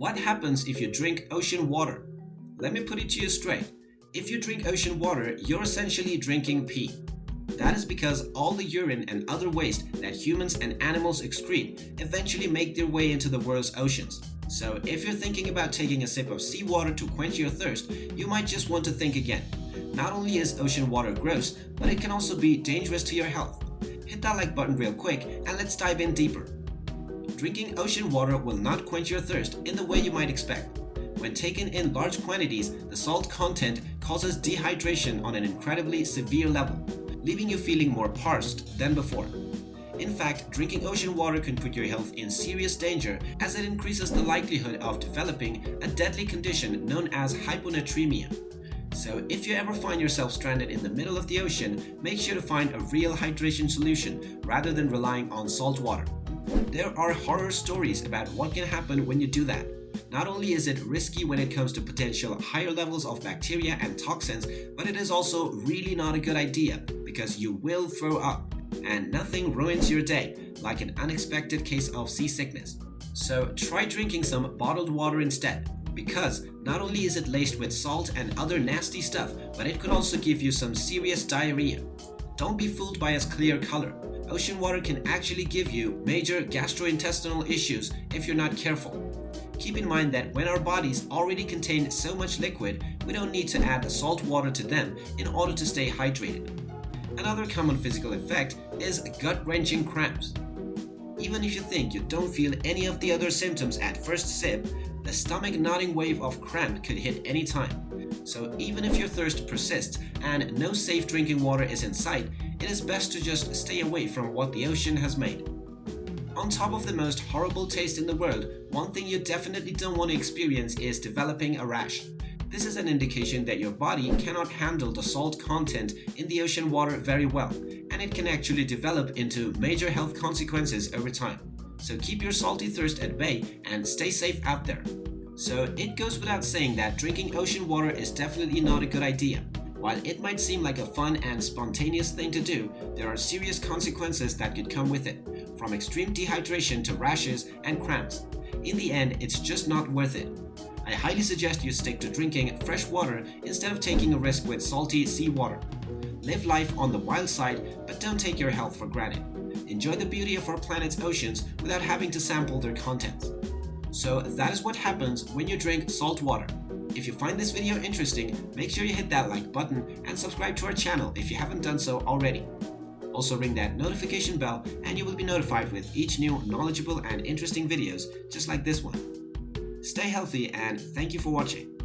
What happens if you drink ocean water? Let me put it to you straight. If you drink ocean water, you're essentially drinking pee. That is because all the urine and other waste that humans and animals excrete eventually make their way into the world's oceans. So if you're thinking about taking a sip of seawater to quench your thirst, you might just want to think again. Not only is ocean water gross, but it can also be dangerous to your health. Hit that like button real quick and let's dive in deeper. Drinking ocean water will not quench your thirst in the way you might expect. When taken in large quantities, the salt content causes dehydration on an incredibly severe level, leaving you feeling more parched than before. In fact, drinking ocean water can put your health in serious danger as it increases the likelihood of developing a deadly condition known as hyponatremia. So if you ever find yourself stranded in the middle of the ocean, make sure to find a real hydration solution rather than relying on salt water. There are horror stories about what can happen when you do that. Not only is it risky when it comes to potential higher levels of bacteria and toxins, but it is also really not a good idea because you will throw up and nothing ruins your day like an unexpected case of seasickness. So try drinking some bottled water instead because not only is it laced with salt and other nasty stuff, but it could also give you some serious diarrhea. Don't be fooled by its clear color ocean water can actually give you major gastrointestinal issues if you're not careful. Keep in mind that when our bodies already contain so much liquid, we don't need to add salt water to them in order to stay hydrated. Another common physical effect is gut-wrenching cramps. Even if you think you don't feel any of the other symptoms at first sip, the stomach knotting wave of cramp could hit any time. So even if your thirst persists and no safe drinking water is in sight, it is best to just stay away from what the ocean has made. On top of the most horrible taste in the world, one thing you definitely don't want to experience is developing a rash. This is an indication that your body cannot handle the salt content in the ocean water very well, and it can actually develop into major health consequences over time. So keep your salty thirst at bay and stay safe out there. So it goes without saying that drinking ocean water is definitely not a good idea. While it might seem like a fun and spontaneous thing to do, there are serious consequences that could come with it, from extreme dehydration to rashes and cramps. In the end, it's just not worth it. I highly suggest you stick to drinking fresh water instead of taking a risk with salty seawater. Live life on the wild side, but don't take your health for granted. Enjoy the beauty of our planet's oceans without having to sample their contents. So that is what happens when you drink salt water. If you find this video interesting, make sure you hit that like button and subscribe to our channel if you haven't done so already. Also ring that notification bell and you will be notified with each new knowledgeable and interesting videos just like this one. Stay healthy and thank you for watching.